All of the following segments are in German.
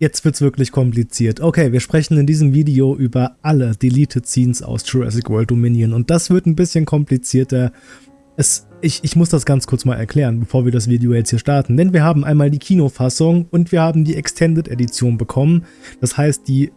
Jetzt wird's wirklich kompliziert. Okay, wir sprechen in diesem Video über alle Deleted Scenes aus Jurassic World Dominion und das wird ein bisschen komplizierter. Es, ich, ich muss das ganz kurz mal erklären, bevor wir das Video jetzt hier starten, denn wir haben einmal die Kinofassung und wir haben die Extended Edition bekommen. Das heißt, die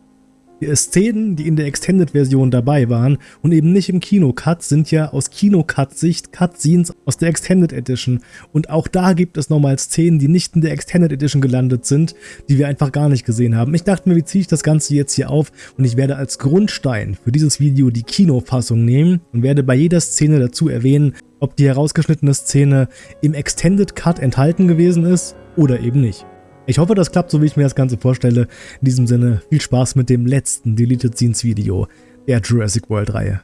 Szenen, die in der Extended-Version dabei waren und eben nicht im Kino-Cut, sind ja aus Kino-Cut-Sicht Cutscenes aus der Extended Edition. Und auch da gibt es nochmal Szenen, die nicht in der Extended Edition gelandet sind, die wir einfach gar nicht gesehen haben. Ich dachte mir, wie ziehe ich das Ganze jetzt hier auf? Und ich werde als Grundstein für dieses Video die Kinofassung nehmen und werde bei jeder Szene dazu erwähnen, ob die herausgeschnittene Szene im Extended Cut enthalten gewesen ist oder eben nicht. Ich hoffe, das klappt so, wie ich mir das Ganze vorstelle. In diesem Sinne, viel Spaß mit dem letzten Deleted Scenes Video der Jurassic World Reihe.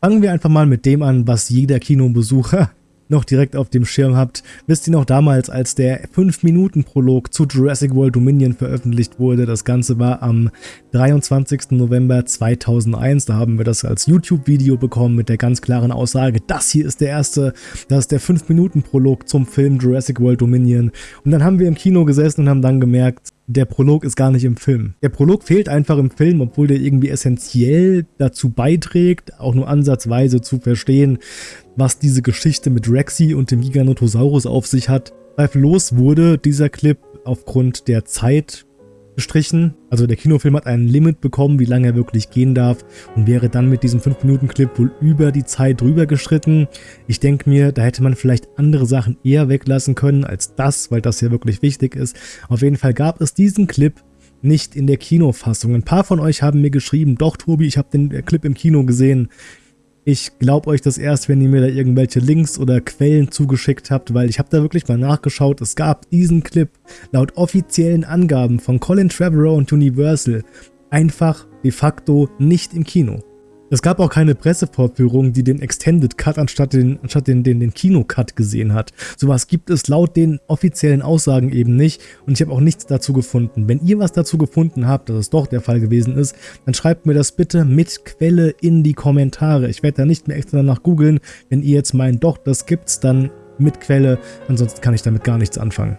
Fangen wir einfach mal mit dem an, was jeder Kinobesucher noch direkt auf dem Schirm habt, wisst ihr noch damals, als der 5-Minuten-Prolog zu Jurassic World Dominion veröffentlicht wurde. Das Ganze war am 23. November 2001. Da haben wir das als YouTube-Video bekommen mit der ganz klaren Aussage, das hier ist der erste, das ist der 5-Minuten-Prolog zum Film Jurassic World Dominion. Und dann haben wir im Kino gesessen und haben dann gemerkt, der Prolog ist gar nicht im Film. Der Prolog fehlt einfach im Film, obwohl der irgendwie essentiell dazu beiträgt, auch nur ansatzweise zu verstehen, was diese Geschichte mit Rexy und dem Giganotosaurus auf sich hat. Zweifellos wurde dieser Clip aufgrund der Zeit gestrichen. Also der Kinofilm hat ein Limit bekommen, wie lange er wirklich gehen darf und wäre dann mit diesem 5-Minuten-Clip wohl über die Zeit drüber geschritten. Ich denke mir, da hätte man vielleicht andere Sachen eher weglassen können als das, weil das ja wirklich wichtig ist. Auf jeden Fall gab es diesen Clip nicht in der Kinofassung. Ein paar von euch haben mir geschrieben, doch Tobi, ich habe den Clip im Kino gesehen. Ich glaube euch das erst, wenn ihr mir da irgendwelche Links oder Quellen zugeschickt habt, weil ich habe da wirklich mal nachgeschaut. Es gab diesen Clip laut offiziellen Angaben von Colin Trevorrow und Universal einfach de facto nicht im Kino. Es gab auch keine Pressevorführung, die den Extended Cut anstatt den, anstatt den, den, den Kino-Cut gesehen hat. Sowas gibt es laut den offiziellen Aussagen eben nicht und ich habe auch nichts dazu gefunden. Wenn ihr was dazu gefunden habt, dass es doch der Fall gewesen ist, dann schreibt mir das bitte mit Quelle in die Kommentare. Ich werde da nicht mehr extra danach googeln. Wenn ihr jetzt meint, doch, das gibt's, dann mit Quelle. Ansonsten kann ich damit gar nichts anfangen.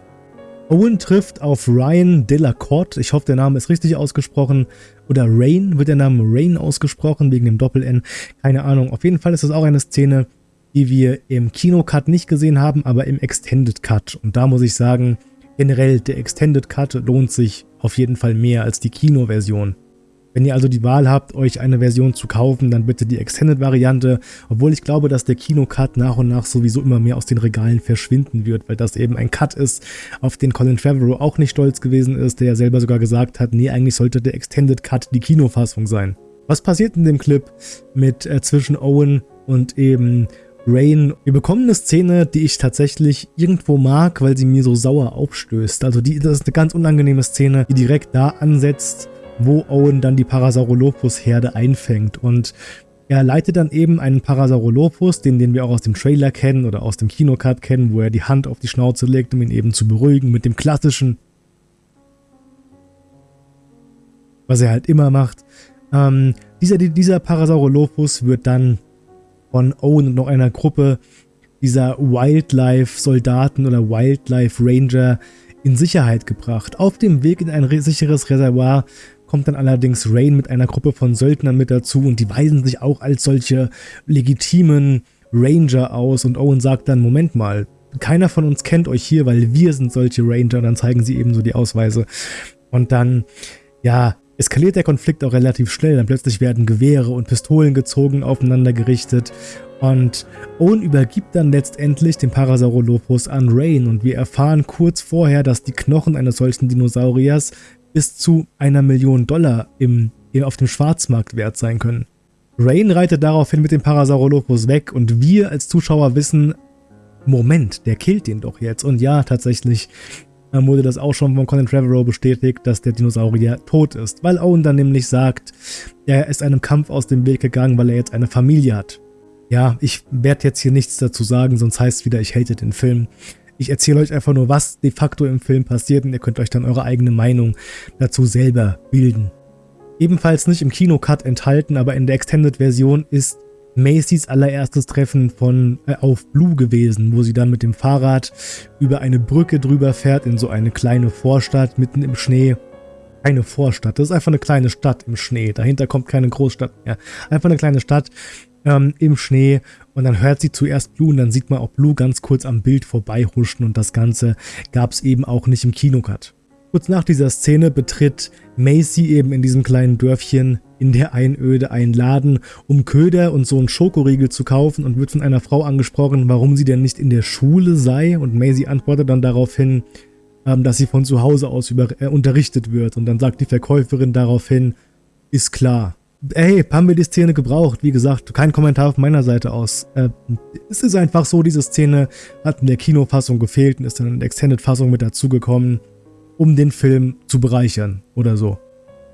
Owen trifft auf Ryan Delacorte, ich hoffe der Name ist richtig ausgesprochen, oder Rain, wird der Name Rain ausgesprochen, wegen dem Doppel-N, keine Ahnung. Auf jeden Fall ist das auch eine Szene, die wir im Kino-Cut nicht gesehen haben, aber im Extended Cut. Und da muss ich sagen, generell der Extended Cut lohnt sich auf jeden Fall mehr als die Kino-Version. Wenn ihr also die Wahl habt, euch eine Version zu kaufen, dann bitte die Extended-Variante, obwohl ich glaube, dass der Kino-Cut nach und nach sowieso immer mehr aus den Regalen verschwinden wird, weil das eben ein Cut ist, auf den Colin Trevorrow auch nicht stolz gewesen ist, der ja selber sogar gesagt hat, nee, eigentlich sollte der Extended Cut die Kinofassung sein. Was passiert in dem Clip mit äh, zwischen Owen und eben Rain. Wir bekommen eine Szene, die ich tatsächlich irgendwo mag, weil sie mir so sauer aufstößt. Also die, das ist eine ganz unangenehme Szene, die direkt da ansetzt, wo Owen dann die Parasaurolophus-Herde einfängt. Und er leitet dann eben einen Parasaurolophus, den, den wir auch aus dem Trailer kennen oder aus dem Kinocut kennen, wo er die Hand auf die Schnauze legt, um ihn eben zu beruhigen mit dem klassischen, was er halt immer macht. Ähm, dieser, dieser Parasaurolophus wird dann von Owen und noch einer Gruppe dieser Wildlife-Soldaten oder Wildlife-Ranger in Sicherheit gebracht. Auf dem Weg in ein sicheres Reservoir kommt dann allerdings Rain mit einer Gruppe von Söldnern mit dazu und die weisen sich auch als solche legitimen Ranger aus und Owen sagt dann, Moment mal, keiner von uns kennt euch hier, weil wir sind solche Ranger, und dann zeigen sie eben so die Ausweise. Und dann, ja, eskaliert der Konflikt auch relativ schnell, dann plötzlich werden Gewehre und Pistolen gezogen, aufeinander gerichtet und Owen übergibt dann letztendlich den Parasaurolophus an Rain und wir erfahren kurz vorher, dass die Knochen eines solchen Dinosauriers bis zu einer Million Dollar im, auf dem Schwarzmarkt wert sein können. Rain reitet daraufhin mit dem Parasaurolophus weg und wir als Zuschauer wissen, Moment, der killt den doch jetzt. Und ja, tatsächlich wurde das auch schon von Colin Trevorrow bestätigt, dass der Dinosaurier tot ist, weil Owen dann nämlich sagt, er ist einem Kampf aus dem Weg gegangen, weil er jetzt eine Familie hat. Ja, ich werde jetzt hier nichts dazu sagen, sonst heißt es wieder, ich hate den Film. Ich erzähle euch einfach nur, was de facto im Film passiert und ihr könnt euch dann eure eigene Meinung dazu selber bilden. Ebenfalls nicht im Kinocut enthalten, aber in der Extended-Version ist Macys allererstes Treffen von äh, auf Blue gewesen, wo sie dann mit dem Fahrrad über eine Brücke drüber fährt in so eine kleine Vorstadt mitten im Schnee. Keine Vorstadt, das ist einfach eine kleine Stadt im Schnee. Dahinter kommt keine Großstadt mehr. Einfach eine kleine Stadt ähm, im Schnee und dann hört sie zuerst Blue und dann sieht man auch Blue ganz kurz am Bild vorbeihuschen und das Ganze gab es eben auch nicht im Kinocut. Kurz nach dieser Szene betritt Macy eben in diesem kleinen Dörfchen in der Einöde einen Laden, um Köder und so einen Schokoriegel zu kaufen und wird von einer Frau angesprochen, warum sie denn nicht in der Schule sei und Macy antwortet dann daraufhin, ähm, dass sie von zu Hause aus über, äh, unterrichtet wird und dann sagt die Verkäuferin daraufhin, ist klar. Hey, haben wir die Szene gebraucht? Wie gesagt, kein Kommentar von meiner Seite aus. Äh, es ist einfach so, diese Szene hat in der Kinofassung gefehlt und ist dann in der Extended-Fassung mit dazugekommen um den Film zu bereichern oder so.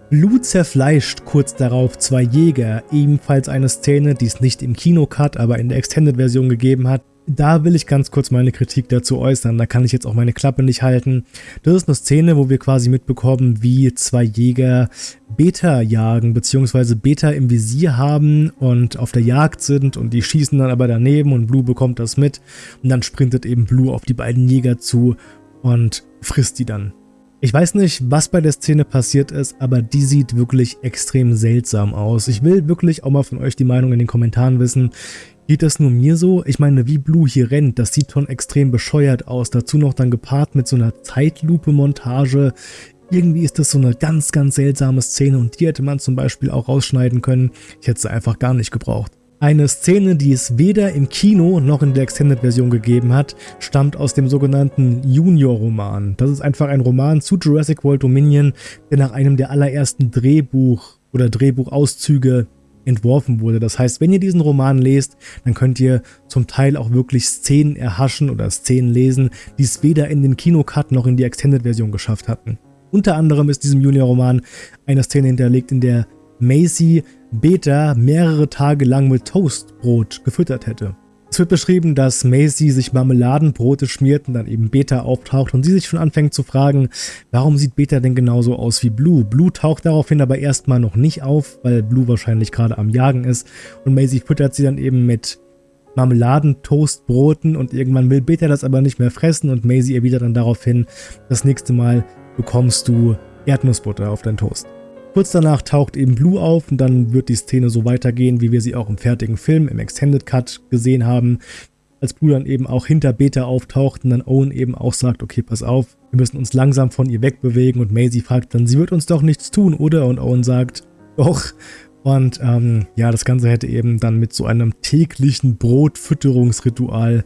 Lou zerfleischt kurz darauf zwei Jäger, ebenfalls eine Szene, die es nicht im Kinocut, aber in der Extended-Version gegeben hat. Da will ich ganz kurz meine Kritik dazu äußern, da kann ich jetzt auch meine Klappe nicht halten. Das ist eine Szene, wo wir quasi mitbekommen, wie zwei Jäger Beta jagen, beziehungsweise Beta im Visier haben und auf der Jagd sind und die schießen dann aber daneben und Blue bekommt das mit und dann sprintet eben Blue auf die beiden Jäger zu und frisst die dann. Ich weiß nicht, was bei der Szene passiert ist, aber die sieht wirklich extrem seltsam aus. Ich will wirklich auch mal von euch die Meinung in den Kommentaren wissen. Geht das nur mir so? Ich meine, wie Blue hier rennt, das sieht schon extrem bescheuert aus. Dazu noch dann gepaart mit so einer Zeitlupe-Montage. Irgendwie ist das so eine ganz, ganz seltsame Szene und die hätte man zum Beispiel auch rausschneiden können. Ich hätte sie einfach gar nicht gebraucht. Eine Szene, die es weder im Kino noch in der Extended-Version gegeben hat, stammt aus dem sogenannten Junior-Roman. Das ist einfach ein Roman zu Jurassic World Dominion, der nach einem der allerersten Drehbuch- oder Drehbuchauszüge entworfen wurde. Das heißt, wenn ihr diesen Roman lest, dann könnt ihr zum Teil auch wirklich Szenen erhaschen oder Szenen lesen, die es weder in den Kinocut noch in die Extended-Version geschafft hatten. Unter anderem ist diesem Junior-Roman eine Szene hinterlegt, in der Macy Beta mehrere Tage lang mit Toastbrot gefüttert hätte. Es wird beschrieben, dass Macy sich Marmeladenbrote schmiert und dann eben Beta auftaucht und sie sich schon anfängt zu fragen, warum sieht Beta denn genauso aus wie Blue? Blue taucht daraufhin aber erstmal noch nicht auf, weil Blue wahrscheinlich gerade am Jagen ist und Macy füttert sie dann eben mit Marmeladentoastbroten und irgendwann will Beta das aber nicht mehr fressen und Macy erwidert dann daraufhin, das nächste Mal bekommst du Erdnussbutter auf deinen Toast. Kurz danach taucht eben Blue auf und dann wird die Szene so weitergehen, wie wir sie auch im fertigen Film, im Extended Cut gesehen haben. Als Blue dann eben auch hinter Beta auftaucht und dann Owen eben auch sagt, okay, pass auf, wir müssen uns langsam von ihr wegbewegen und Maisie fragt dann, sie wird uns doch nichts tun, oder? Und Owen sagt, doch. Und ähm, ja, das Ganze hätte eben dann mit so einem täglichen Brotfütterungsritual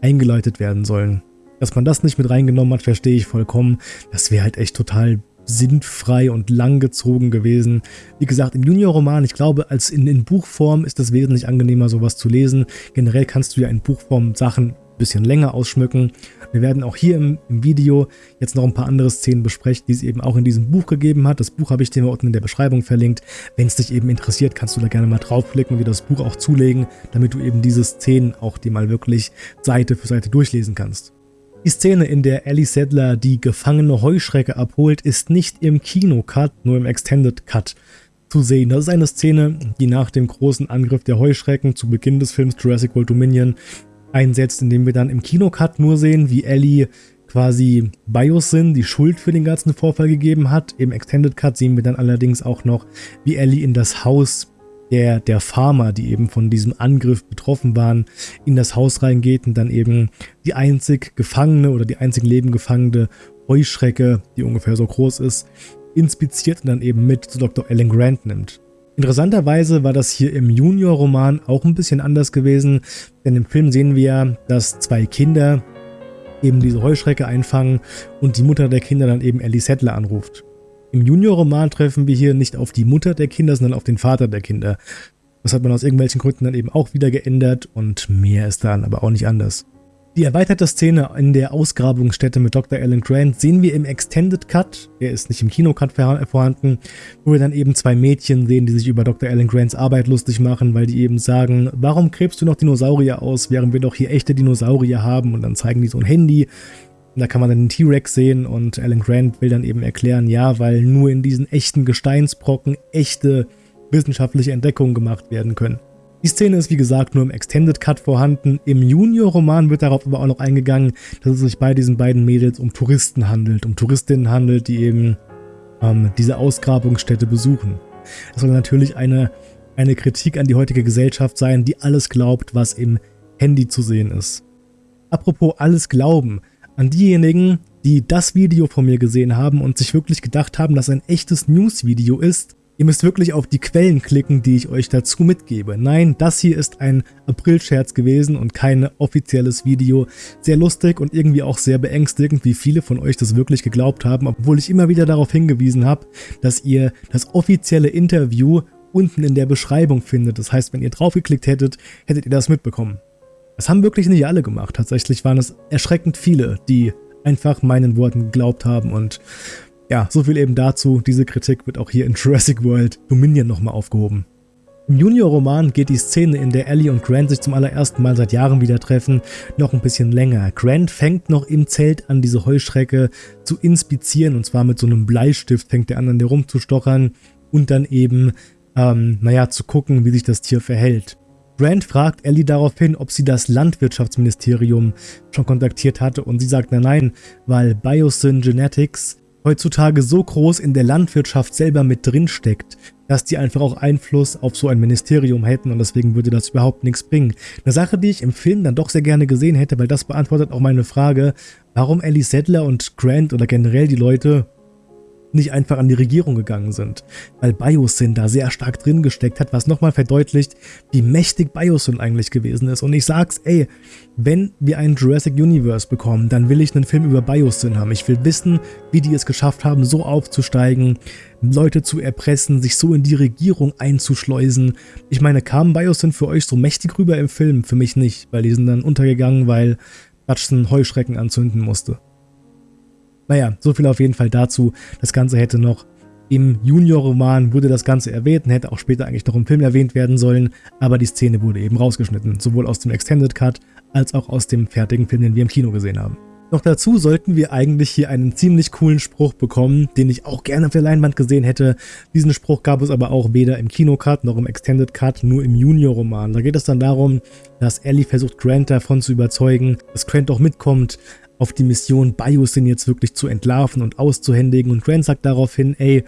eingeleitet werden sollen. Dass man das nicht mit reingenommen hat, verstehe ich vollkommen. Das wäre halt echt total sinnfrei und langgezogen gewesen. Wie gesagt, im Junior-Roman, ich glaube, als in, in Buchform ist es wesentlich angenehmer, sowas zu lesen. Generell kannst du ja in Buchform Sachen ein bisschen länger ausschmücken. Wir werden auch hier im, im, Video jetzt noch ein paar andere Szenen besprechen, die es eben auch in diesem Buch gegeben hat. Das Buch habe ich dir unten in der Beschreibung verlinkt. Wenn es dich eben interessiert, kannst du da gerne mal draufklicken und dir das Buch auch zulegen, damit du eben diese Szenen auch dir mal wirklich Seite für Seite durchlesen kannst. Die Szene, in der Ellie Sedler die gefangene Heuschrecke abholt, ist nicht im Kino-Cut, nur im Extended Cut zu sehen. Das ist eine Szene, die nach dem großen Angriff der Heuschrecken zu Beginn des Films Jurassic World Dominion einsetzt, indem wir dann im Kino-Cut nur sehen, wie Ellie quasi Biosin die Schuld für den ganzen Vorfall gegeben hat. Im Extended Cut sehen wir dann allerdings auch noch, wie Ellie in das Haus der, der Farmer, die eben von diesem Angriff betroffen waren, in das Haus reingeht und dann eben die einzig gefangene oder die einzig lebengefangene Heuschrecke, die ungefähr so groß ist, inspiziert und dann eben mit zu Dr. Alan Grant nimmt. Interessanterweise war das hier im Junior-Roman auch ein bisschen anders gewesen, denn im Film sehen wir, dass zwei Kinder eben diese Heuschrecke einfangen und die Mutter der Kinder dann eben Ellie Settler anruft. Im Junior-Roman treffen wir hier nicht auf die Mutter der Kinder, sondern auf den Vater der Kinder. Das hat man aus irgendwelchen Gründen dann eben auch wieder geändert und mehr ist dann aber auch nicht anders. Die erweiterte Szene in der Ausgrabungsstätte mit Dr. Alan Grant sehen wir im Extended Cut, der ist nicht im Kinocut vorhanden, wo wir dann eben zwei Mädchen sehen, die sich über Dr. Alan Grants Arbeit lustig machen, weil die eben sagen, warum gräbst du noch Dinosaurier aus, während wir doch hier echte Dinosaurier haben und dann zeigen die so ein Handy Und da kann man dann den T-Rex sehen und Alan Grant will dann eben erklären, ja, weil nur in diesen echten Gesteinsbrocken echte wissenschaftliche Entdeckungen gemacht werden können. Die Szene ist wie gesagt nur im Extended Cut vorhanden. Im Junior-Roman wird darauf aber auch noch eingegangen, dass es sich bei diesen beiden Mädels um Touristen handelt, um Touristinnen handelt, die eben ähm, diese Ausgrabungsstätte besuchen. Das soll natürlich eine, eine Kritik an die heutige Gesellschaft sein, die alles glaubt, was im Handy zu sehen ist. Apropos alles glauben, an diejenigen, die das Video von mir gesehen haben und sich wirklich gedacht haben, dass ein echtes News-Video ist, Ihr müsst wirklich auf die Quellen klicken, die ich euch dazu mitgebe. Nein, das hier ist ein April-Scherz gewesen und kein offizielles Video. Sehr lustig und irgendwie auch sehr beängstigend, wie viele von euch das wirklich geglaubt haben, obwohl ich immer wieder darauf hingewiesen habe, dass ihr das offizielle Interview unten in der Beschreibung findet. Das heißt, wenn ihr draufgeklickt hättet, hättet ihr das mitbekommen. Das haben wirklich nicht alle gemacht. Tatsächlich waren es erschreckend viele, die einfach meinen Worten geglaubt haben und ja, so viel eben dazu. Diese Kritik wird auch hier in Jurassic World Dominion nochmal aufgehoben. Im Junior-Roman geht die Szene, in der Ellie und Grant sich zum allerersten Mal seit Jahren wieder treffen, noch ein bisschen länger. Grant fängt noch im Zelt an, diese Heuschrecke zu inspizieren und zwar mit so einem Bleistift fängt er an, an der rumzustochern und dann eben, ähm, naja, zu gucken, wie sich das Tier verhält. Grant fragt Ellie daraufhin, ob sie das Landwirtschaftsministerium schon kontaktiert hatte und sie sagt nein, weil Biosyn Genetics heutzutage so groß in der Landwirtschaft selber mit drin steckt, dass die einfach auch Einfluss auf so ein Ministerium hätten und deswegen würde das überhaupt nichts bringen. Eine Sache, die ich im Film dann doch sehr gerne gesehen hätte, weil das beantwortet auch meine Frage, warum Ellie Sadler und Grant oder generell die Leute nicht einfach an die Regierung gegangen sind, weil Biosyn da sehr stark drin gesteckt hat, was nochmal verdeutlicht, wie mächtig Biosyn eigentlich gewesen ist. Und ich sag's, ey, wenn wir einen Jurassic Universe bekommen, dann will ich einen Film über Biosyn haben. Ich will wissen, wie die es geschafft haben, so aufzusteigen, Leute zu erpressen, sich so in die Regierung einzuschleusen. Ich meine, kam Biosyn für euch so mächtig rüber im Film? Für mich nicht, weil die sind dann untergegangen, weil Hutchison Heuschrecken anzünden musste. Naja, so viel auf jeden Fall dazu. Das Ganze hätte noch im Junior-Roman wurde das Ganze erwähnt und hätte auch später eigentlich noch im Film erwähnt werden sollen, aber die Szene wurde eben rausgeschnitten, sowohl aus dem Extended Cut als auch aus dem fertigen Film, den wir im Kino gesehen haben. Noch dazu sollten wir eigentlich hier einen ziemlich coolen Spruch bekommen, den ich auch gerne auf der Leinwand gesehen hätte. Diesen Spruch gab es aber auch weder im Kinocut noch im Extended Cut, nur im Junior-Roman. Da geht es dann darum, dass Ellie versucht, Grant davon zu überzeugen, dass Grant auch mitkommt, auf die Mission Biosyn jetzt wirklich zu entlarven und auszuhändigen und Grant sagt daraufhin, ey,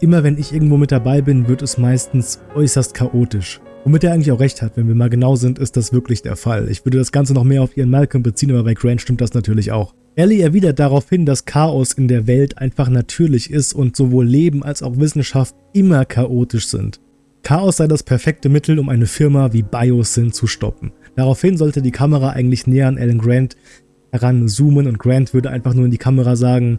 immer wenn ich irgendwo mit dabei bin, wird es meistens äußerst chaotisch. Womit er eigentlich auch recht hat, wenn wir mal genau sind, ist das wirklich der Fall. Ich würde das Ganze noch mehr auf ihren Malcolm beziehen, aber bei Grant stimmt das natürlich auch. Ellie erwidert daraufhin, dass Chaos in der Welt einfach natürlich ist und sowohl Leben als auch Wissenschaft immer chaotisch sind. Chaos sei das perfekte Mittel, um eine Firma wie Biosyn zu stoppen. Daraufhin sollte die Kamera eigentlich näher an Alan Grant heranzoomen und Grant würde einfach nur in die Kamera sagen,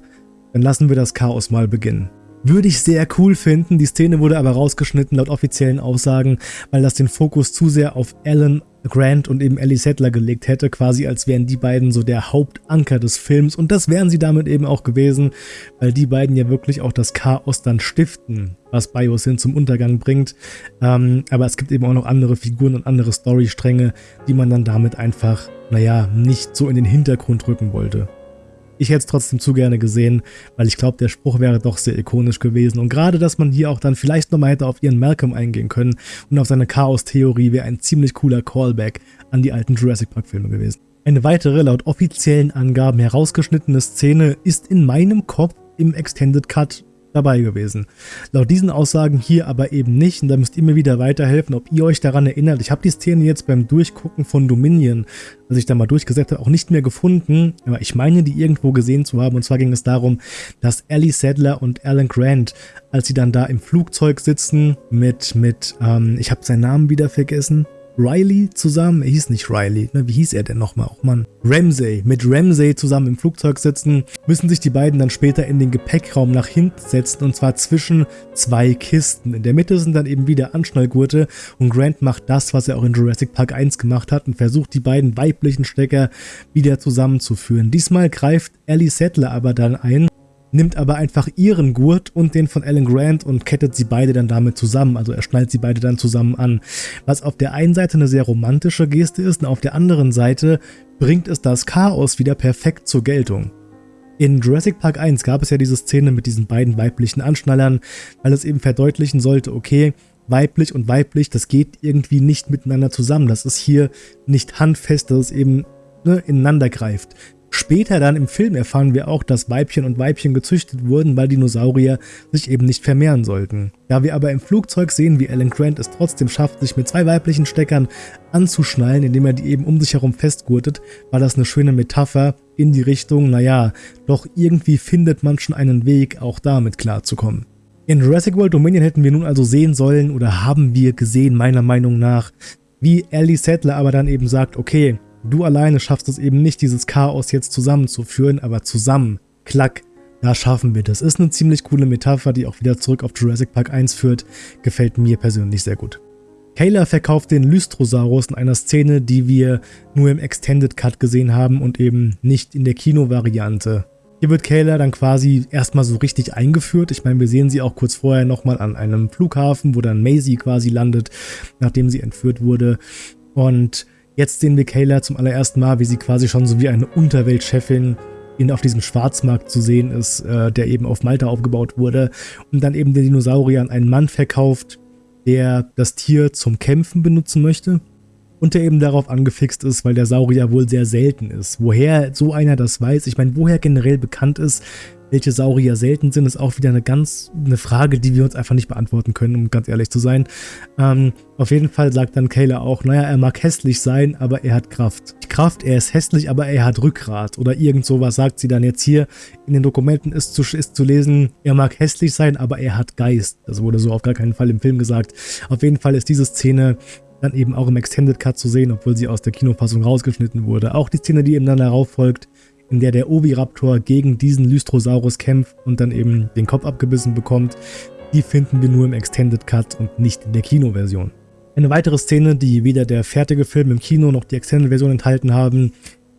dann lassen wir das Chaos mal beginnen. Würde ich sehr cool finden, die Szene wurde aber rausgeschnitten laut offiziellen Aussagen, weil das den Fokus zu sehr auf Alan Grant und eben Ellie Settler gelegt hätte, quasi als wären die beiden so der Hauptanker des Films. Und das wären sie damit eben auch gewesen, weil die beiden ja wirklich auch das Chaos dann stiften, was Biosyn zum Untergang bringt, ähm, aber es gibt eben auch noch andere Figuren und andere Storystränge, die man dann damit einfach naja, nicht so in den Hintergrund rücken wollte. Ich hätte es trotzdem zu gerne gesehen, weil ich glaube, der Spruch wäre doch sehr ikonisch gewesen. Und gerade, dass man hier auch dann vielleicht nochmal hätte auf ihren Malcolm eingehen können und auf seine Chaos-Theorie wäre ein ziemlich cooler Callback an die alten Jurassic Park-Filme gewesen. Eine weitere, laut offiziellen Angaben herausgeschnittene Szene ist in meinem Kopf im Extended Cut dabei gewesen. Laut diesen Aussagen hier aber eben nicht und da müsst ihr mir wieder weiterhelfen, ob ihr euch daran erinnert. Ich habe die Szene jetzt beim Durchgucken von Dominion, als ich da mal durchgesetzt habe, auch nicht mehr gefunden, aber ich meine die irgendwo gesehen zu haben und zwar ging es darum, dass Ellie Sadler und Alan Grant, als sie dann da im Flugzeug sitzen mit, mit ähm, ich habe seinen Namen wieder vergessen, Riley zusammen, er hieß nicht Riley, ne, wie hieß er denn nochmal? Oh Mann. Ramsey, mit Ramsey zusammen im Flugzeug sitzen, müssen sich die beiden dann später in den Gepäckraum nach hinten setzen und zwar zwischen zwei Kisten. In der Mitte sind dann eben wieder Anschnallgurte und Grant macht das, was er auch in Jurassic Park 1 gemacht hat und versucht die beiden weiblichen Stecker wieder zusammenzuführen. Diesmal greift Ellie Settler aber dann ein nimmt aber einfach ihren Gurt und den von Alan Grant und kettet sie beide dann damit zusammen. Also er schnallt sie beide dann zusammen an. Was auf der einen Seite eine sehr romantische Geste ist und auf der anderen Seite bringt es das Chaos wieder perfekt zur Geltung. In Jurassic Park 1 gab es ja diese Szene mit diesen beiden weiblichen Anschnallern, weil es eben verdeutlichen sollte, okay, weiblich und weiblich, das geht irgendwie nicht miteinander zusammen. Das ist hier nicht handfest, dass es eben ne, ineinander greift. Später dann im Film erfahren wir auch, dass Weibchen und Weibchen gezüchtet wurden, weil Dinosaurier sich eben nicht vermehren sollten. Da wir aber im Flugzeug sehen, wie Alan Grant es trotzdem schafft, sich mit zwei weiblichen Steckern anzuschnallen, indem er die eben um sich herum festgurtet, war das eine schöne Metapher in die Richtung, naja, doch irgendwie findet man schon einen Weg, auch damit klarzukommen. In Jurassic World Dominion hätten wir nun also sehen sollen oder haben wir gesehen, meiner Meinung nach, wie Ellie Sattler aber dann eben sagt, okay, Du alleine schaffst es eben nicht, dieses Chaos jetzt zusammenzuführen, aber zusammen, klack, da schaffen wir das. Ist eine ziemlich coole Metapher, die auch wieder zurück auf Jurassic Park 1 führt. Gefällt mir persönlich sehr gut. Kayla verkauft den Lystrosaurus in einer Szene, die wir nur im Extended Cut gesehen haben und eben nicht in der Kino-Variante. Hier wird Kayla dann quasi erstmal so richtig eingeführt. Ich meine, wir sehen sie auch kurz vorher nochmal an einem Flughafen, wo dann Maisie quasi landet, nachdem sie entführt wurde. Und Jetzt sehen wir Kayla zum allerersten Mal, wie sie quasi schon so wie eine Unterweltchefin in, auf diesem Schwarzmarkt zu sehen ist, äh, der eben auf Malta aufgebaut wurde und dann eben den Dinosaurier an einen Mann verkauft, der das Tier zum Kämpfen benutzen möchte und der eben darauf angefixt ist, weil der Saurier wohl sehr selten ist. Woher so einer das weiß, ich meine, woher generell bekannt ist, welche Saurier selten sind, ist auch wieder eine ganz eine Frage, die wir uns einfach nicht beantworten können, um ganz ehrlich zu sein. Ähm, auf jeden Fall sagt dann Kayla auch, naja, er mag hässlich sein, aber er hat Kraft. Kraft, er ist hässlich, aber er hat Rückgrat oder irgend sowas sagt sie dann jetzt hier. In den Dokumenten ist zu, ist zu lesen, er mag hässlich sein, aber er hat Geist. Das wurde so auf gar keinen Fall im Film gesagt. Auf jeden Fall ist diese Szene dann eben auch im Extended Cut zu sehen, obwohl sie aus der Kinofassung rausgeschnitten wurde. Auch die Szene, die eben dann darauf folgt, in der der Oviraptor gegen diesen Lystrosaurus kämpft und dann eben den Kopf abgebissen bekommt, die finden wir nur im Extended Cut und nicht in der Kinoversion. Eine weitere Szene, die weder der fertige Film im Kino noch die Extended-Version enthalten haben,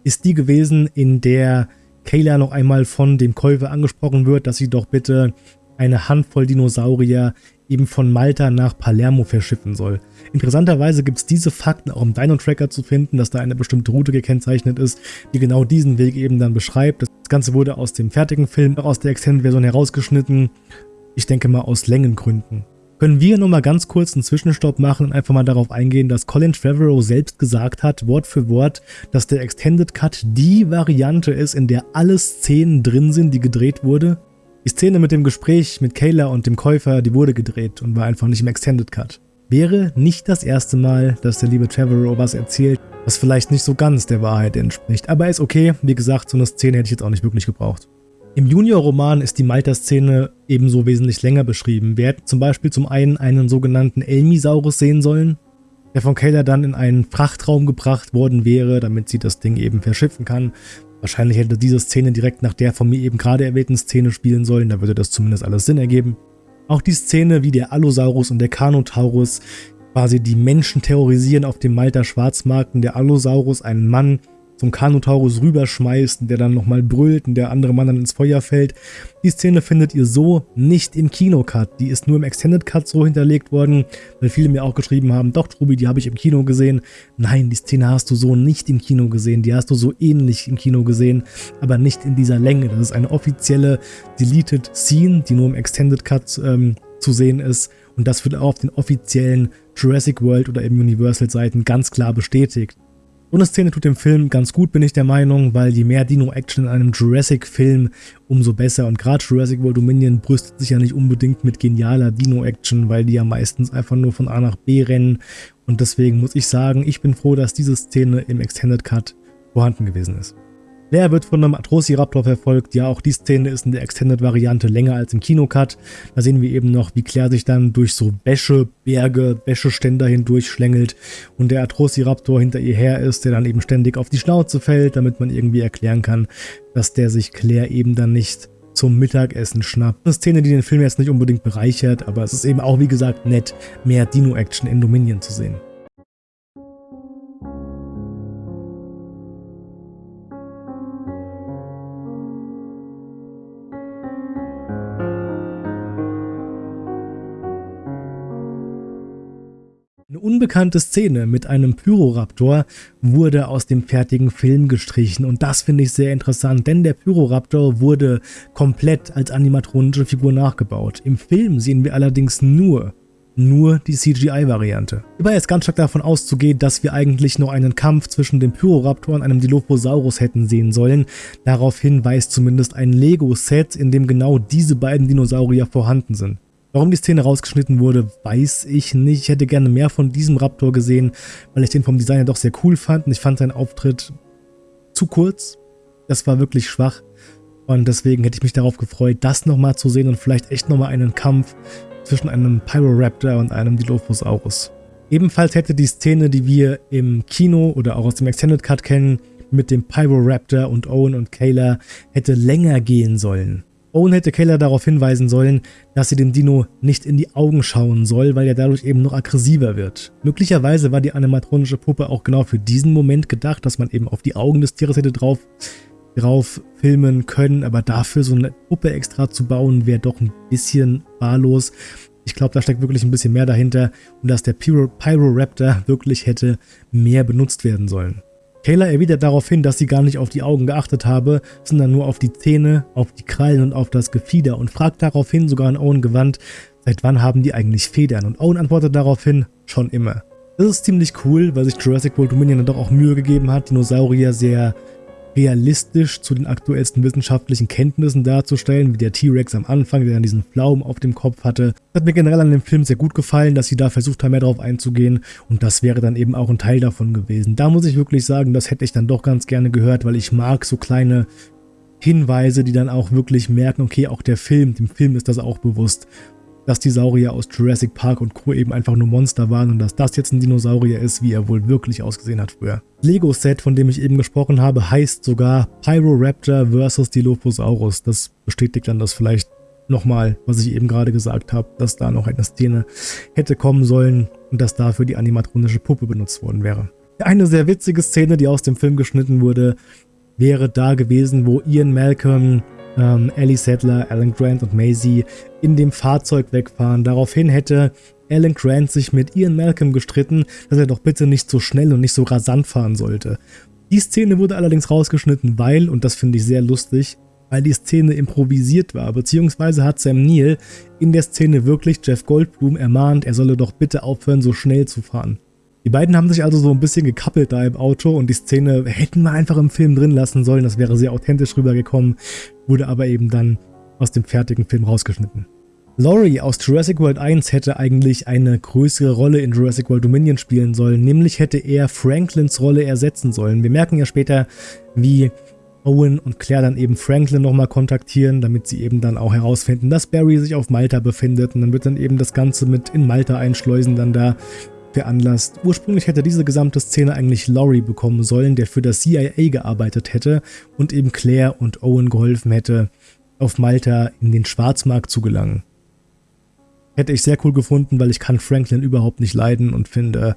ist die gewesen, in der Kayla noch einmal von dem Käufer angesprochen wird, dass sie doch bitte eine Handvoll Dinosaurier eben von Malta nach Palermo verschiffen soll. Interessanterweise gibt es diese Fakten auch im Dino-Tracker zu finden, dass da eine bestimmte Route gekennzeichnet ist, die genau diesen Weg eben dann beschreibt. Das Ganze wurde aus dem fertigen Film, auch aus der Extended-Version herausgeschnitten. Ich denke mal aus Längengründen. Können wir nochmal ganz kurz einen Zwischenstopp machen und einfach mal darauf eingehen, dass Colin Trevorrow selbst gesagt hat, Wort für Wort, dass der Extended Cut die Variante ist, in der alle Szenen drin sind, die gedreht wurde? Die Szene mit dem Gespräch mit Kayla und dem Käufer, die wurde gedreht und war einfach nicht im Extended Cut. Wäre nicht das erste Mal, dass der liebe Trevorrow was erzählt, was vielleicht nicht so ganz der Wahrheit entspricht. Aber ist okay, wie gesagt, so eine Szene hätte ich jetzt auch nicht wirklich gebraucht. Im Junior-Roman ist die Malta-Szene ebenso wesentlich länger beschrieben. Wir hätten zum Beispiel zum einen einen sogenannten Elmisaurus sehen sollen, der von Kayla dann in einen Frachtraum gebracht worden wäre, damit sie das Ding eben verschiffen kann. Wahrscheinlich hätte diese Szene direkt nach der von mir eben gerade erwähnten Szene spielen sollen, da würde das zumindest alles Sinn ergeben. Auch die Szene, wie der Allosaurus und der Carnotaurus quasi die Menschen terrorisieren auf dem Malta Schwarzmarkt und der Allosaurus einen Mann zum Kanotaurus rüberschmeißt und der dann nochmal brüllt und der andere Mann dann ins Feuer fällt. Die Szene findet ihr so nicht im Kinocut. Die ist nur im Extended Cut so hinterlegt worden, weil viele mir auch geschrieben haben, doch Trubi, die habe ich im Kino gesehen. Nein, die Szene hast du so nicht im Kino gesehen. Die hast du so ähnlich im Kino gesehen, aber nicht in dieser Länge. Das ist eine offizielle Deleted Scene, die nur im Extended Cut ähm, zu sehen ist. Und das wird auch auf den offiziellen Jurassic World oder eben Universal Seiten ganz klar bestätigt. So eine Szene tut dem Film ganz gut, bin ich der Meinung, weil je mehr Dino-Action in einem Jurassic-Film, umso besser. Und gerade Jurassic World Dominion brüstet sich ja nicht unbedingt mit genialer Dino-Action, weil die ja meistens einfach nur von A nach B rennen. Und deswegen muss ich sagen, ich bin froh, dass diese Szene im Extended Cut vorhanden gewesen ist. Claire wird von einem Atrociraptor verfolgt. Ja, auch die Szene ist in der Extended-Variante länger als im Kinocut. Da sehen wir eben noch, wie Claire sich dann durch so Wäsche, Berge, Wäscheständer hindurch schlängelt und der Atrociraptor hinter ihr her ist, der dann eben ständig auf die Schnauze fällt, damit man irgendwie erklären kann, dass der sich Claire eben dann nicht zum Mittagessen schnappt. Eine Szene, die den Film jetzt nicht unbedingt bereichert, aber es ist eben auch, wie gesagt, nett, mehr Dino-Action in Dominion zu sehen. Unbekannte Szene mit einem Pyroraptor wurde aus dem fertigen Film gestrichen und das finde ich sehr interessant, denn der Pyroraptor wurde komplett als animatronische Figur nachgebaut. Im Film sehen wir allerdings nur nur die CGI-Variante. Hierbei ist ganz stark davon auszugehen, dass wir eigentlich noch einen Kampf zwischen dem Pyroraptor und einem Dilophosaurus hätten sehen sollen. Daraufhin weist zumindest ein Lego-Set, in dem genau diese beiden Dinosaurier vorhanden sind. Warum die Szene rausgeschnitten wurde, weiß ich nicht. Ich hätte gerne mehr von diesem Raptor gesehen, weil ich den vom Design ja doch sehr cool fand und ich fand seinen Auftritt zu kurz. Das war wirklich schwach und deswegen hätte ich mich darauf gefreut, das nochmal zu sehen und vielleicht echt nochmal einen Kampf zwischen einem Pyroraptor und einem Dilophosaurus. Ebenfalls hätte die Szene, die wir im Kino oder auch aus dem Extended Cut kennen, mit dem Pyroraptor und Owen und Kayla hätte länger gehen sollen. Owen hätte Kayla darauf hinweisen sollen, dass sie dem Dino nicht in die Augen schauen soll, weil er dadurch eben noch aggressiver wird. Möglicherweise war die animatronische Puppe auch genau für diesen Moment gedacht, dass man eben auf die Augen des Tieres hätte drauf, drauf filmen können, aber dafür so eine Puppe extra zu bauen, wäre doch ein bisschen wahllos. Ich glaube, da steckt wirklich ein bisschen mehr dahinter und dass der Pyro Pyroraptor wirklich hätte mehr benutzt werden sollen. Kayla erwidert darauf hin, dass sie gar nicht auf die Augen geachtet habe, sondern nur auf die Zähne, auf die Krallen und auf das Gefieder und fragt daraufhin sogar an Owen gewandt, seit wann haben die eigentlich Federn? Und Owen antwortet daraufhin, schon immer. Das ist ziemlich cool, weil sich Jurassic World Dominion dann doch auch Mühe gegeben hat, Dinosaurier sehr realistisch zu den aktuellsten wissenschaftlichen Kenntnissen darzustellen, wie der T-Rex am Anfang, der dann diesen Pflaumen auf dem Kopf hatte. Das hat mir generell an dem Film sehr gut gefallen, dass sie da versucht haben, mehr drauf einzugehen und das wäre dann eben auch ein Teil davon gewesen. Da muss ich wirklich sagen, das hätte ich dann doch ganz gerne gehört, weil ich mag so kleine Hinweise, die dann auch wirklich merken, okay, auch der Film, dem Film ist das auch bewusst dass die Saurier aus Jurassic Park und Co. eben einfach nur Monster waren und dass das jetzt ein Dinosaurier ist, wie er wohl wirklich ausgesehen hat früher. Lego-Set, von dem ich eben gesprochen habe, heißt sogar Pyroraptor vs. Dilophosaurus. Das bestätigt dann das vielleicht nochmal, was ich eben gerade gesagt habe, dass da noch eine Szene hätte kommen sollen und dass dafür die animatronische Puppe benutzt worden wäre. Eine sehr witzige Szene, die aus dem Film geschnitten wurde, wäre da gewesen, wo Ian Malcolm ähm, Ellie Sattler, Alan Grant und Maisie in dem Fahrzeug wegfahren. Daraufhin hätte Alan Grant sich mit Ian Malcolm gestritten, dass er doch bitte nicht so schnell und nicht so rasant fahren sollte. Die Szene wurde allerdings rausgeschnitten, weil, und das finde ich sehr lustig, weil die Szene improvisiert war, beziehungsweise hat Sam Neill in der Szene wirklich Jeff Goldblum ermahnt, er solle doch bitte aufhören, so schnell zu fahren. Die beiden haben sich also so ein bisschen gekappelt da im Auto und die Szene hätten wir einfach im Film drin lassen sollen, das wäre sehr authentisch rübergekommen, wurde aber eben dann aus dem fertigen Film rausgeschnitten. Laurie aus Jurassic World 1 hätte eigentlich eine größere Rolle in Jurassic World Dominion spielen sollen, nämlich hätte er Franklins Rolle ersetzen sollen. Wir merken ja später, wie Owen und Claire dann eben Franklin nochmal kontaktieren, damit sie eben dann auch herausfinden, dass Barry sich auf Malta befindet und dann wird dann eben das Ganze mit in Malta einschleusen dann da veranlasst. Ursprünglich hätte diese gesamte Szene eigentlich Laurie bekommen sollen, der für das CIA gearbeitet hätte und eben Claire und Owen geholfen hätte, auf Malta in den Schwarzmarkt zu gelangen. Hätte ich sehr cool gefunden, weil ich kann Franklin überhaupt nicht leiden und finde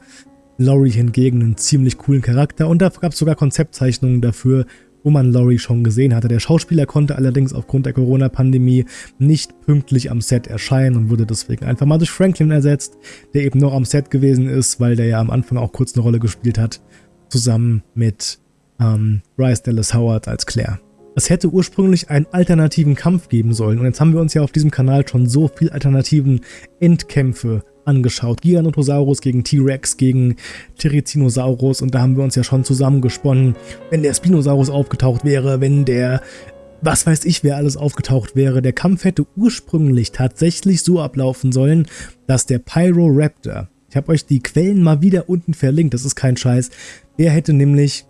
Laurie hingegen einen ziemlich coolen Charakter und da gab es sogar Konzeptzeichnungen dafür, wo man Laurie schon gesehen hatte. Der Schauspieler konnte allerdings aufgrund der Corona-Pandemie nicht pünktlich am Set erscheinen und wurde deswegen einfach mal durch Franklin ersetzt, der eben noch am Set gewesen ist, weil der ja am Anfang auch kurz eine Rolle gespielt hat, zusammen mit ähm, Bryce Dallas Howard als Claire. Es hätte ursprünglich einen alternativen Kampf geben sollen und jetzt haben wir uns ja auf diesem Kanal schon so viel alternativen Endkämpfe angeschaut. Giganotosaurus gegen T-Rex, gegen Therizinosaurus und da haben wir uns ja schon zusammengesponnen, wenn der Spinosaurus aufgetaucht wäre, wenn der was weiß ich, wer alles aufgetaucht wäre. Der Kampf hätte ursprünglich tatsächlich so ablaufen sollen, dass der Pyroraptor, ich habe euch die Quellen mal wieder unten verlinkt, das ist kein Scheiß, der hätte nämlich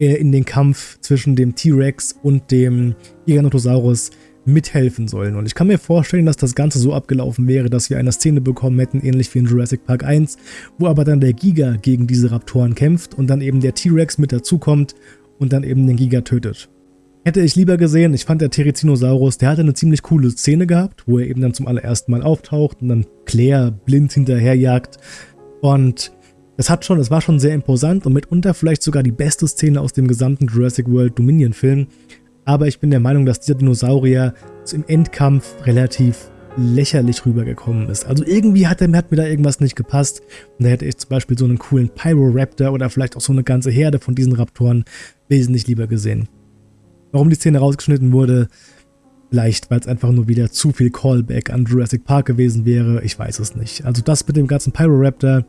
äh, in den Kampf zwischen dem T-Rex und dem Giganotosaurus mithelfen sollen. Und ich kann mir vorstellen, dass das Ganze so abgelaufen wäre, dass wir eine Szene bekommen hätten, ähnlich wie in Jurassic Park 1, wo aber dann der Giga gegen diese Raptoren kämpft und dann eben der T-Rex mit dazukommt und dann eben den Giga tötet. Hätte ich lieber gesehen, ich fand der Therizinosaurus, der hatte eine ziemlich coole Szene gehabt, wo er eben dann zum allerersten Mal auftaucht und dann Claire blind hinterherjagt. Und das hat schon, es war schon sehr imposant und mitunter vielleicht sogar die beste Szene aus dem gesamten Jurassic World Dominion Film aber ich bin der Meinung, dass dieser Dinosaurier im Endkampf relativ lächerlich rübergekommen ist. Also irgendwie hat, der, hat mir da irgendwas nicht gepasst. Und da hätte ich zum Beispiel so einen coolen Pyroraptor oder vielleicht auch so eine ganze Herde von diesen Raptoren wesentlich lieber gesehen. Warum die Szene rausgeschnitten wurde, vielleicht weil es einfach nur wieder zu viel Callback an Jurassic Park gewesen wäre, ich weiß es nicht. Also das mit dem ganzen Pyroraptor,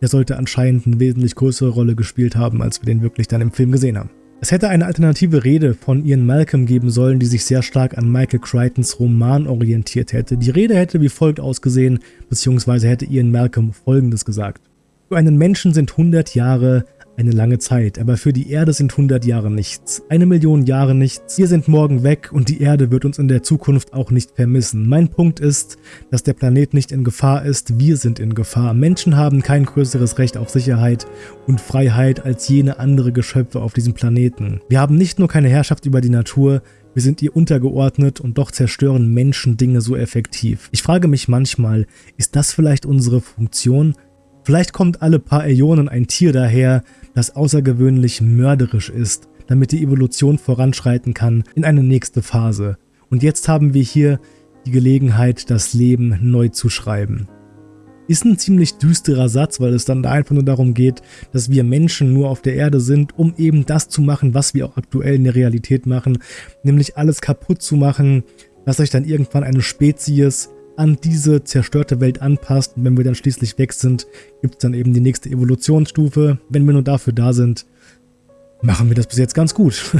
der sollte anscheinend eine wesentlich größere Rolle gespielt haben, als wir den wirklich dann im Film gesehen haben. Es hätte eine alternative Rede von Ian Malcolm geben sollen, die sich sehr stark an Michael Crichtons Roman orientiert hätte. Die Rede hätte wie folgt ausgesehen, beziehungsweise hätte Ian Malcolm folgendes gesagt. Für einen Menschen sind 100 Jahre eine lange Zeit, aber für die Erde sind 100 Jahre nichts. Eine Million Jahre nichts. Wir sind morgen weg und die Erde wird uns in der Zukunft auch nicht vermissen. Mein Punkt ist, dass der Planet nicht in Gefahr ist, wir sind in Gefahr. Menschen haben kein größeres Recht auf Sicherheit und Freiheit als jene andere Geschöpfe auf diesem Planeten. Wir haben nicht nur keine Herrschaft über die Natur, wir sind ihr untergeordnet und doch zerstören Menschen Dinge so effektiv. Ich frage mich manchmal, ist das vielleicht unsere Funktion? Vielleicht kommt alle paar Äonen ein Tier daher, das außergewöhnlich mörderisch ist, damit die Evolution voranschreiten kann in eine nächste Phase. Und jetzt haben wir hier die Gelegenheit, das Leben neu zu schreiben. Ist ein ziemlich düsterer Satz, weil es dann einfach nur darum geht, dass wir Menschen nur auf der Erde sind, um eben das zu machen, was wir auch aktuell in der Realität machen, nämlich alles kaputt zu machen, dass sich dann irgendwann eine Spezies an diese zerstörte Welt anpasst. Und wenn wir dann schließlich weg sind, gibt es dann eben die nächste Evolutionsstufe. Wenn wir nur dafür da sind, machen wir das bis jetzt ganz gut.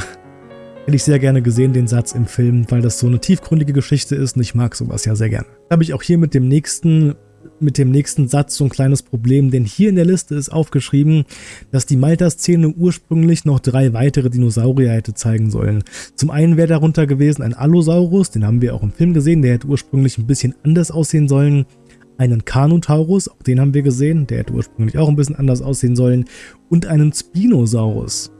Hätte ich sehr gerne gesehen, den Satz im Film, weil das so eine tiefgründige Geschichte ist und ich mag sowas ja sehr gerne. Habe ich auch hier mit dem nächsten mit dem nächsten Satz so ein kleines Problem, denn hier in der Liste ist aufgeschrieben, dass die Malta-Szene ursprünglich noch drei weitere Dinosaurier hätte zeigen sollen. Zum einen wäre darunter gewesen ein Allosaurus, den haben wir auch im Film gesehen, der hätte ursprünglich ein bisschen anders aussehen sollen. Einen Carnotaurus, auch den haben wir gesehen, der hätte ursprünglich auch ein bisschen anders aussehen sollen. Und einen Spinosaurus.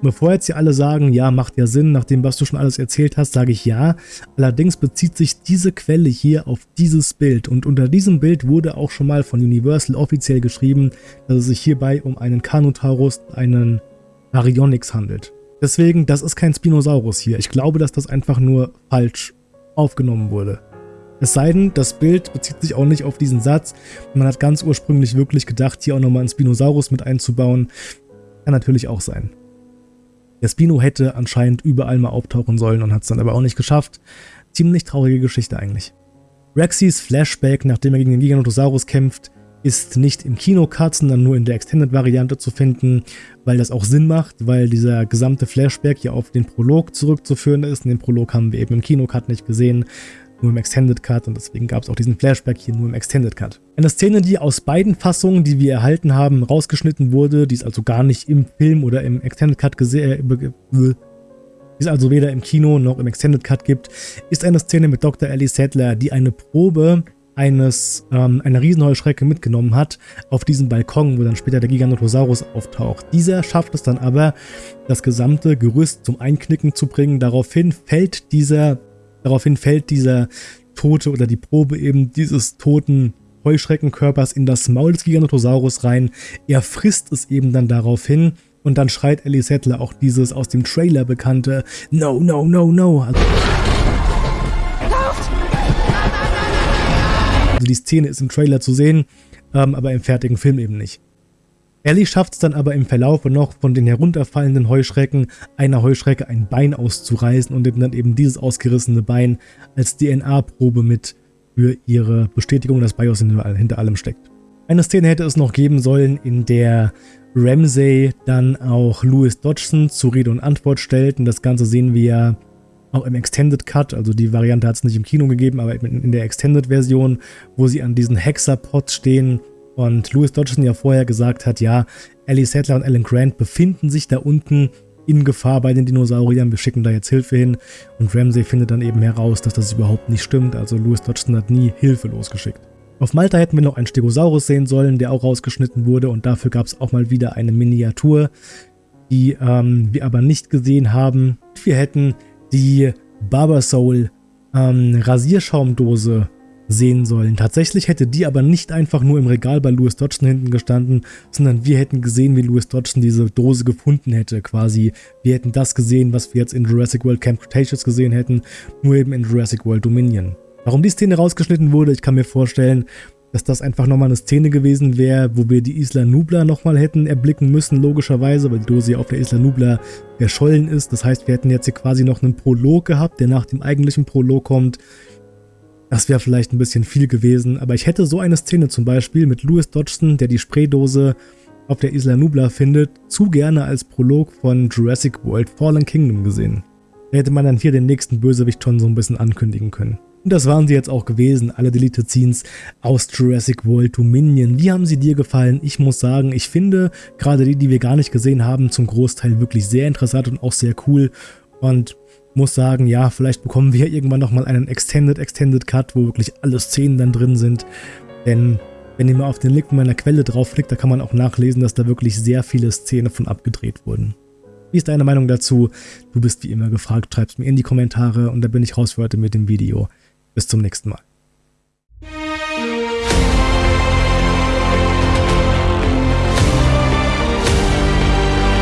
Bevor jetzt hier alle sagen, ja, macht ja Sinn, nachdem was du schon alles erzählt hast, sage ich ja. Allerdings bezieht sich diese Quelle hier auf dieses Bild und unter diesem Bild wurde auch schon mal von Universal offiziell geschrieben, dass es sich hierbei um einen Carnotaurus, einen Baryonyx handelt. Deswegen, das ist kein Spinosaurus hier. Ich glaube, dass das einfach nur falsch aufgenommen wurde. Es sei denn, das Bild bezieht sich auch nicht auf diesen Satz. Man hat ganz ursprünglich wirklich gedacht, hier auch nochmal einen Spinosaurus mit einzubauen. Kann natürlich auch sein. Der Spino hätte anscheinend überall mal auftauchen sollen und hat es dann aber auch nicht geschafft. Ziemlich traurige Geschichte eigentlich. Rexys Flashback, nachdem er gegen den Giganotosaurus kämpft, ist nicht im Kino-Cut, sondern nur in der Extended-Variante zu finden, weil das auch Sinn macht, weil dieser gesamte Flashback ja auf den Prolog zurückzuführen ist. Und den Prolog haben wir eben im Kino-Cut nicht gesehen nur im Extended Cut und deswegen gab es auch diesen Flashback hier nur im Extended Cut. Eine Szene, die aus beiden Fassungen, die wir erhalten haben, rausgeschnitten wurde, die es also gar nicht im Film oder im Extended Cut gesehen, äh, die es also weder im Kino noch im Extended Cut gibt, ist eine Szene mit Dr. Ellie Sattler, die eine Probe eines, ähm, einer Riesenheuschrecke mitgenommen hat auf diesen Balkon, wo dann später der Giganotosaurus auftaucht. Dieser schafft es dann aber, das gesamte Gerüst zum Einknicken zu bringen. Daraufhin fällt dieser Daraufhin fällt dieser Tote oder die Probe eben dieses toten Heuschreckenkörpers in das Maul des Giganotosaurus rein. Er frisst es eben dann daraufhin und dann schreit Ellie Settler auch dieses aus dem Trailer bekannte No, no, no, no. Also, die Szene ist im Trailer zu sehen, ähm, aber im fertigen Film eben nicht. Ellie schafft es dann aber im Verlaufe noch von den herunterfallenden Heuschrecken einer Heuschrecke ein Bein auszureißen und nimmt dann eben dieses ausgerissene Bein als DNA-Probe mit für ihre Bestätigung, dass BIOS hinter allem steckt. Eine Szene hätte es noch geben sollen, in der Ramsey dann auch Louis Dodgson zu Rede und Antwort stellt. Und das Ganze sehen wir ja auch im Extended Cut, also die Variante hat es nicht im Kino gegeben, aber in der Extended Version, wo sie an diesen Hexapods stehen und Louis Dodgson ja vorher gesagt hat, ja, Ellie Sattler und Alan Grant befinden sich da unten in Gefahr bei den Dinosauriern, wir schicken da jetzt Hilfe hin und Ramsey findet dann eben heraus, dass das überhaupt nicht stimmt, also Louis Dodgson hat nie Hilfe losgeschickt. Auf Malta hätten wir noch einen Stegosaurus sehen sollen, der auch rausgeschnitten wurde und dafür gab es auch mal wieder eine Miniatur, die ähm, wir aber nicht gesehen haben. Wir hätten die Barbersoul ähm, Rasierschaumdose sehen sollen. Tatsächlich hätte die aber nicht einfach nur im Regal bei Louis Dodgson hinten gestanden, sondern wir hätten gesehen, wie Louis Dodgson diese Dose gefunden hätte quasi. Wir hätten das gesehen, was wir jetzt in Jurassic World Camp Cretaceous gesehen hätten, nur eben in Jurassic World Dominion. Warum die Szene rausgeschnitten wurde, ich kann mir vorstellen, dass das einfach nochmal eine Szene gewesen wäre, wo wir die Isla Nubla nochmal hätten erblicken müssen, logischerweise, weil die Dose ja auf der Isla Nubla verschollen ist. Das heißt, wir hätten jetzt hier quasi noch einen Prolog gehabt, der nach dem eigentlichen Prolog kommt. Das wäre vielleicht ein bisschen viel gewesen, aber ich hätte so eine Szene zum Beispiel mit Louis Dodgson, der die Spraydose auf der Isla Nubla findet, zu gerne als Prolog von Jurassic World Fallen Kingdom gesehen. Da hätte man dann hier den nächsten Bösewicht schon so ein bisschen ankündigen können. Und das waren sie jetzt auch gewesen, alle Deleted Scenes aus Jurassic World Dominion. Wie haben sie dir gefallen? Ich muss sagen, ich finde gerade die, die wir gar nicht gesehen haben, zum Großteil wirklich sehr interessant und auch sehr cool. Und muss sagen, ja, vielleicht bekommen wir irgendwann nochmal einen Extended Extended Cut, wo wirklich alle Szenen dann drin sind. Denn wenn ihr mal auf den Link meiner Quelle draufklickt, da kann man auch nachlesen, dass da wirklich sehr viele Szenen von abgedreht wurden. Wie ist deine Meinung dazu? Du bist wie immer gefragt, schreib's mir in die Kommentare und da bin ich raus für heute mit dem Video. Bis zum nächsten Mal.